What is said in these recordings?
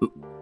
う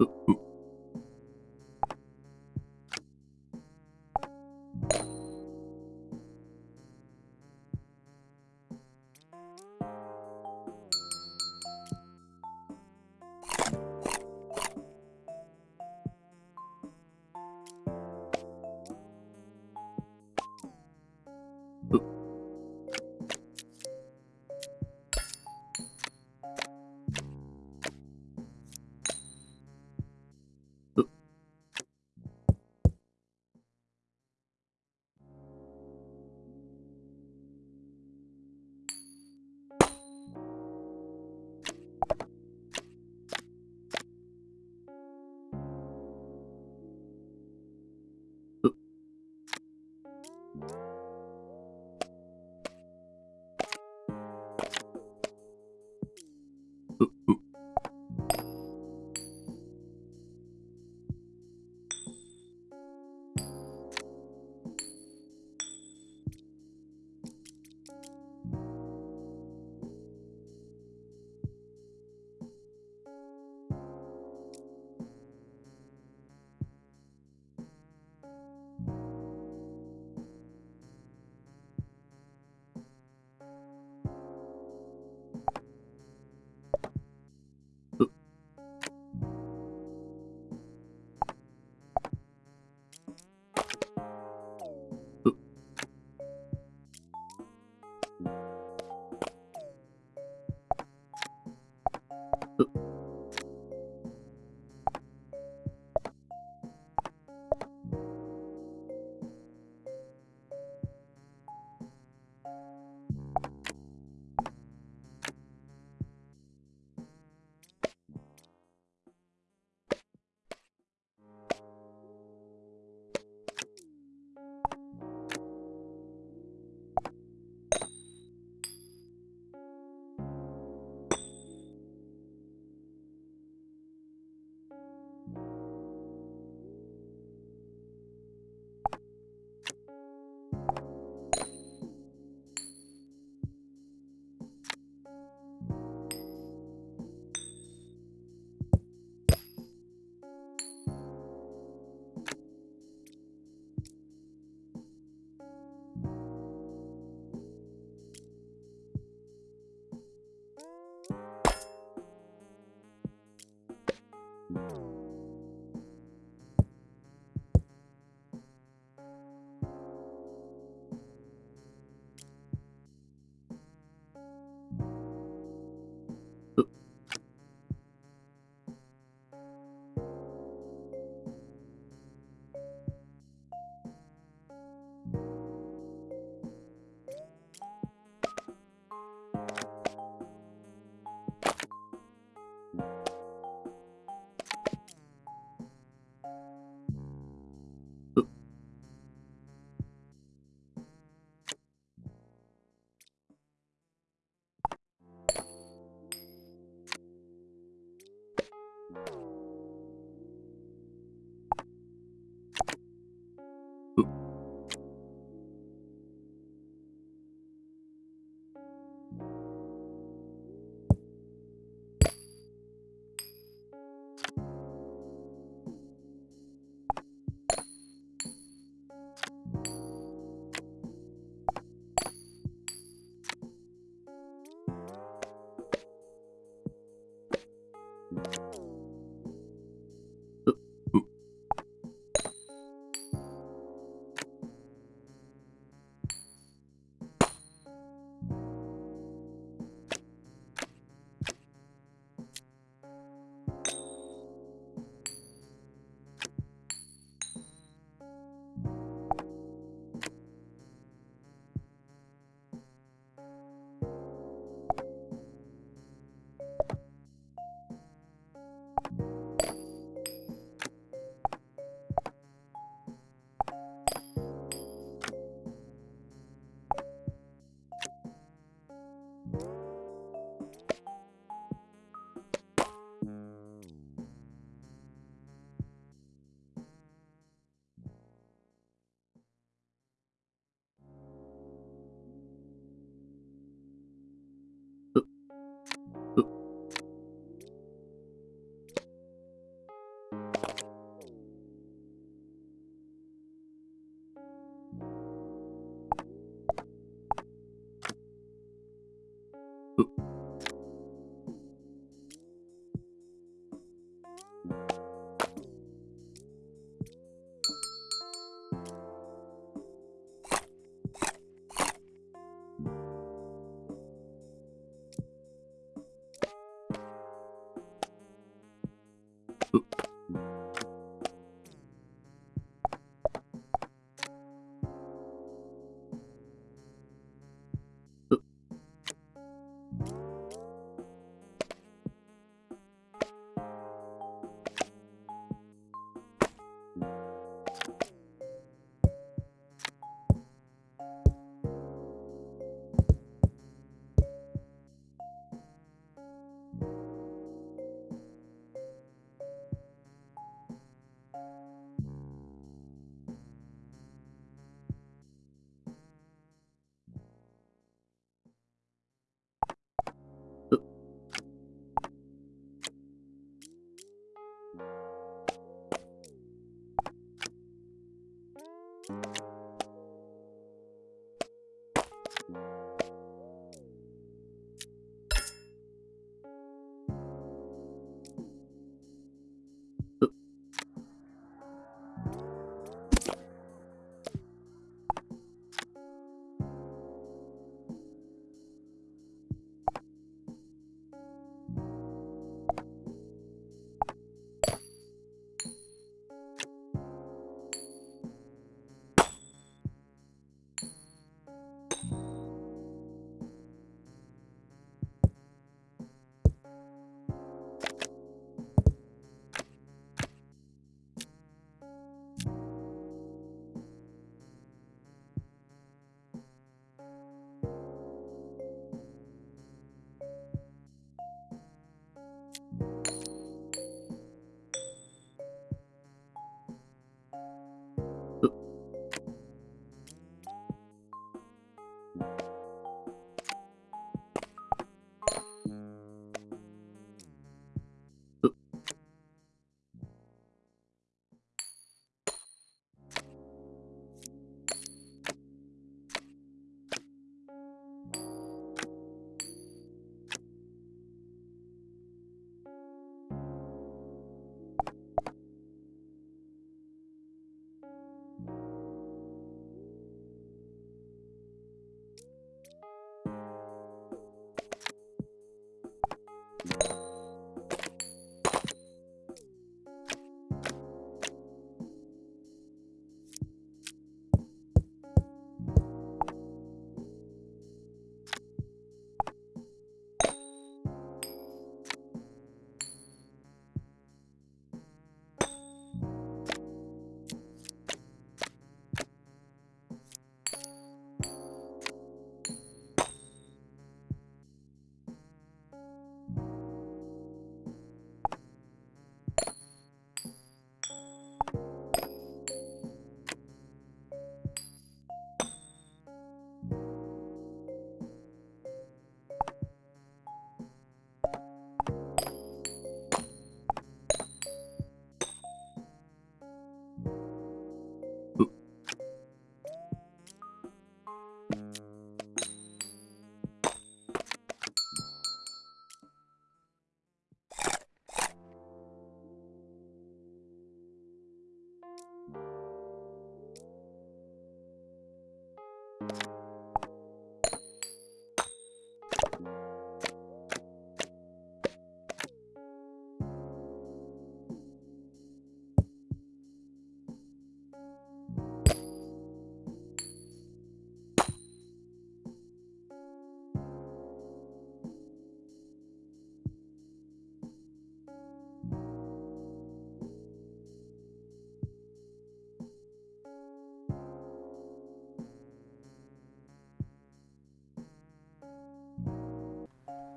Ooh.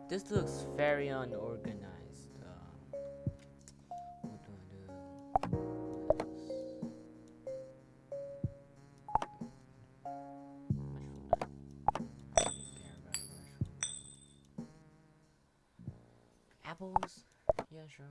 This looks very unorganized. Uh, what do I do? Apples? Yeah, sure.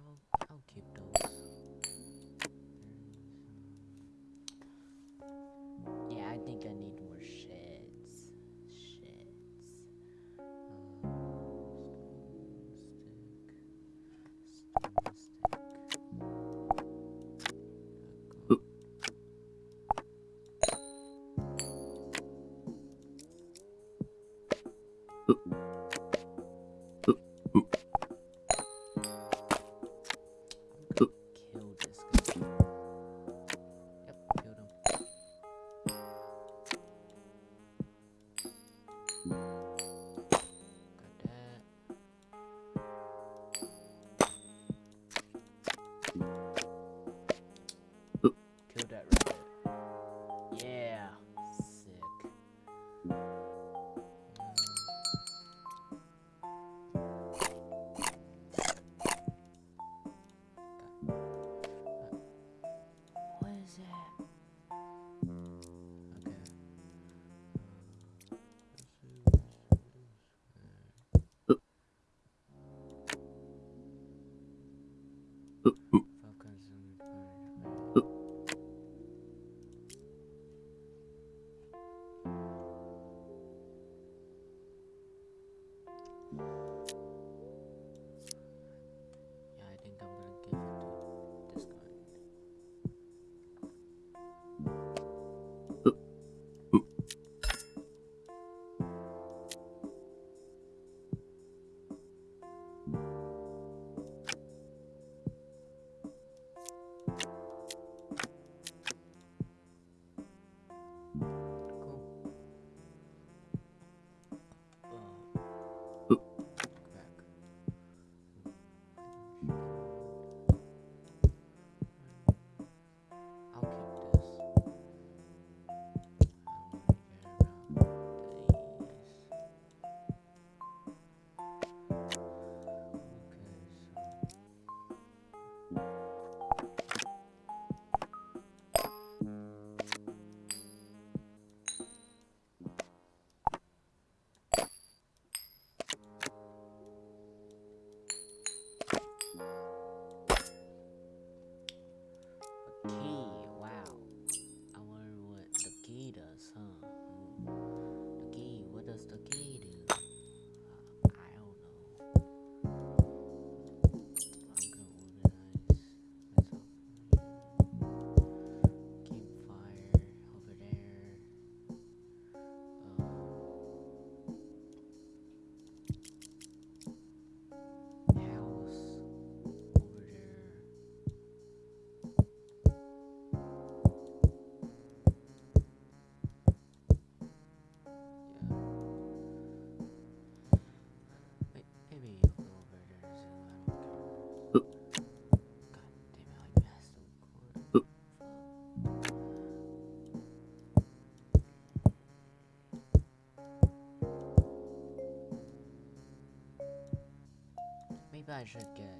guys should get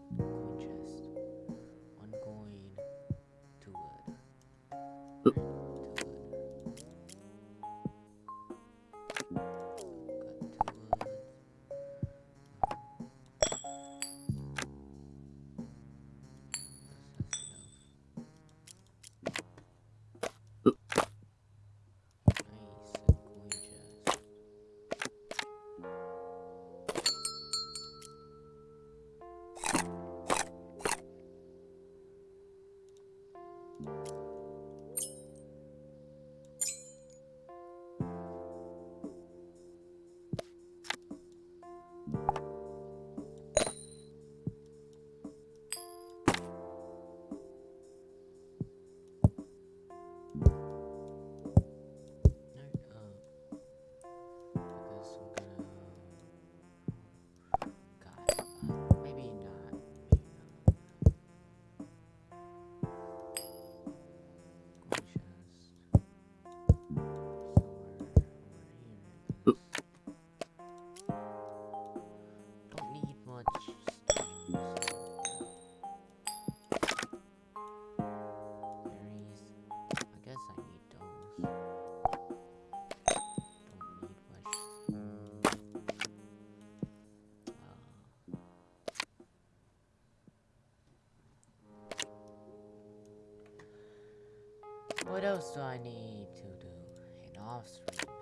chest. One coin, two wood. else do I need to do in off stream?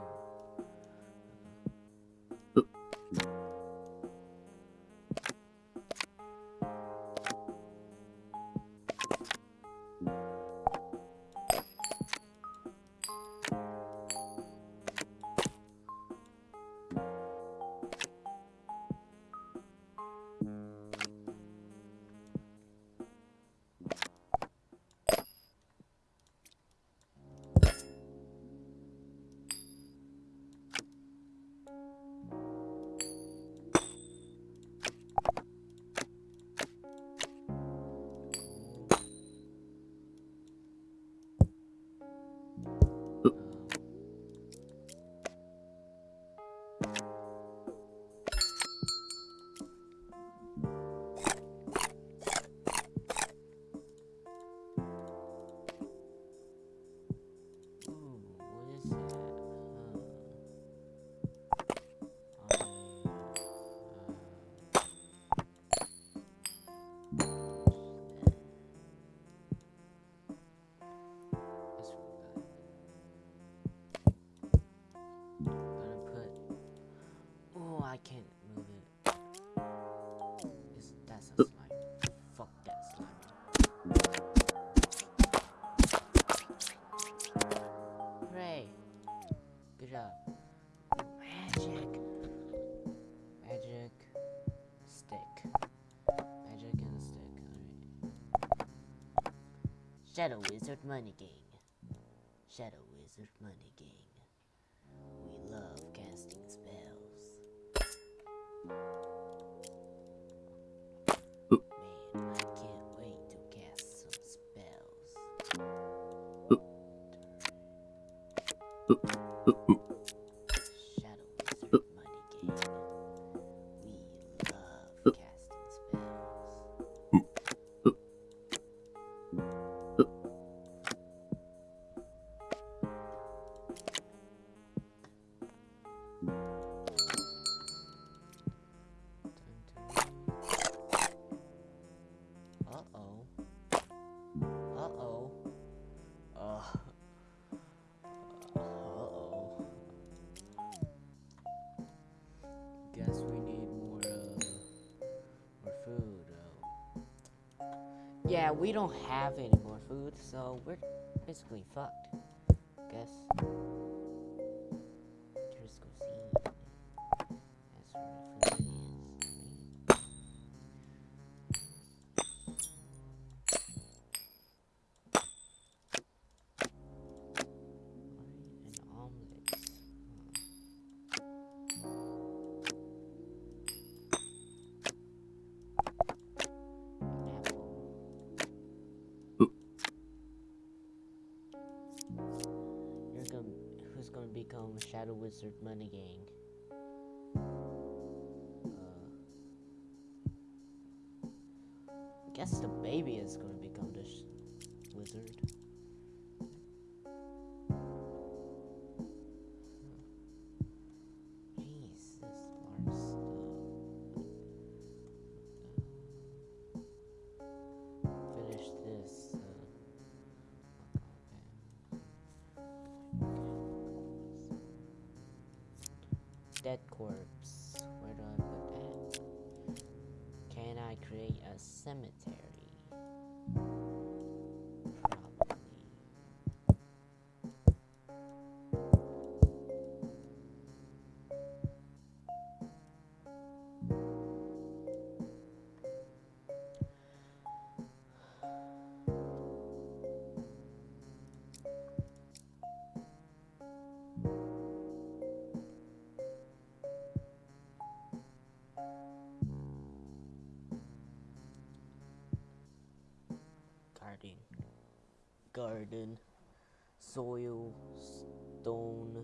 Shadow Wizard Money Gang. we don't have any more food, so we're basically fucked. Shadow Wizard Money Gang. corpse. Where do I put that? Can I create a cemetery? garden, soil, stone,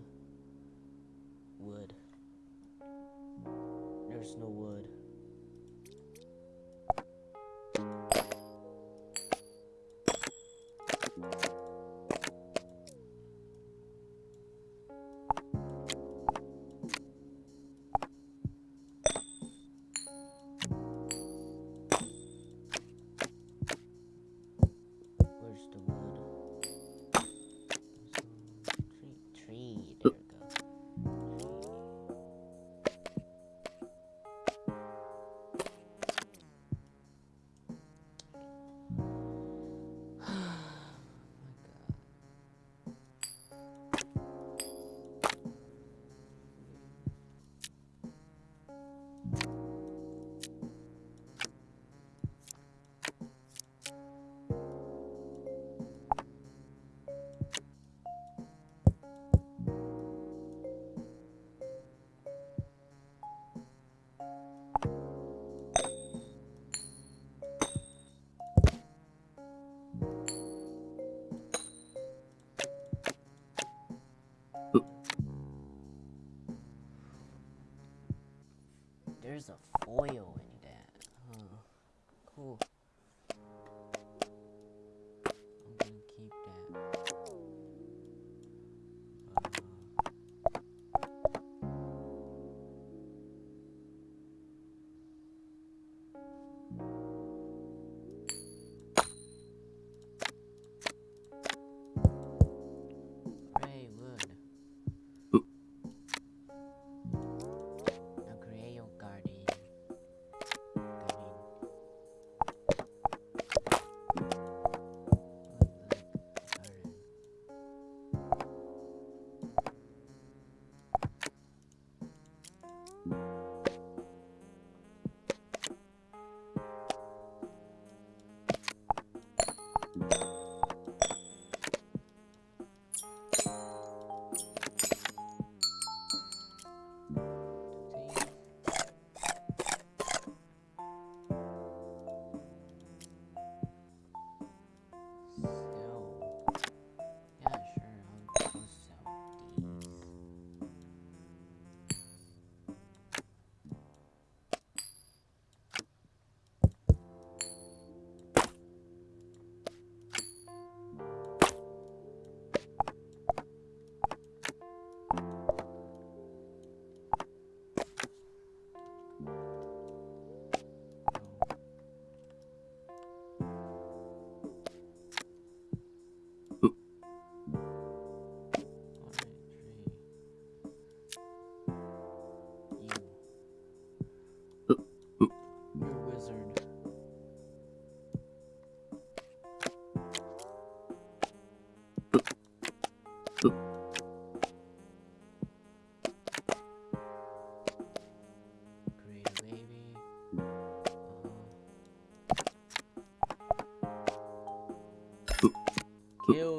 there's a foil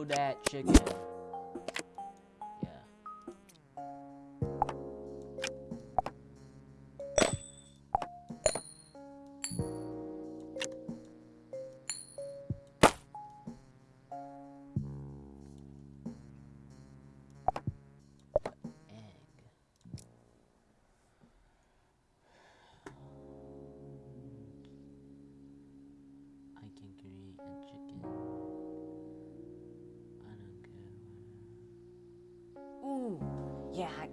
that chicken. Yeah,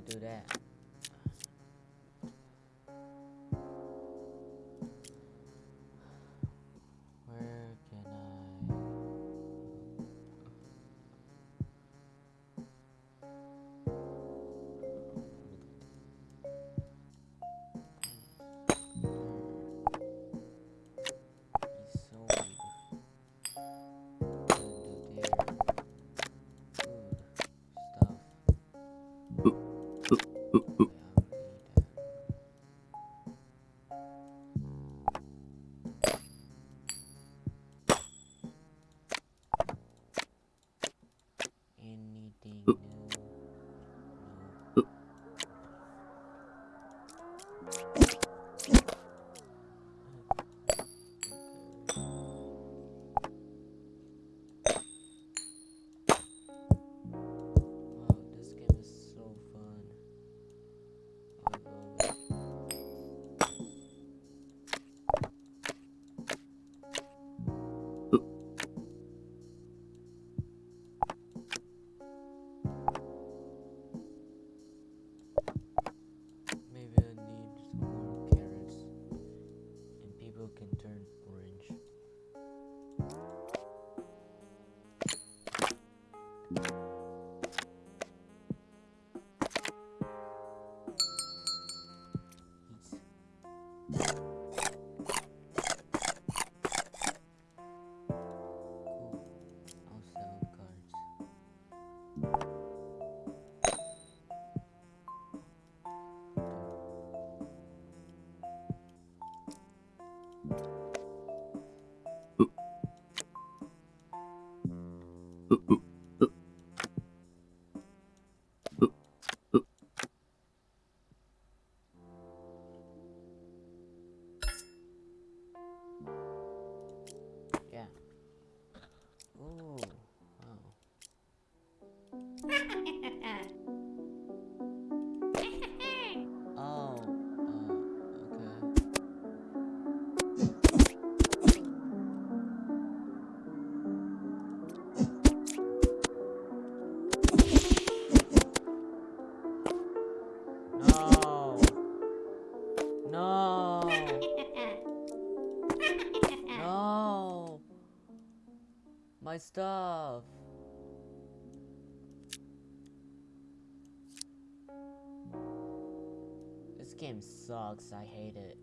do that. ooh, ooh. Oh. stuff. game sucks. I hate it.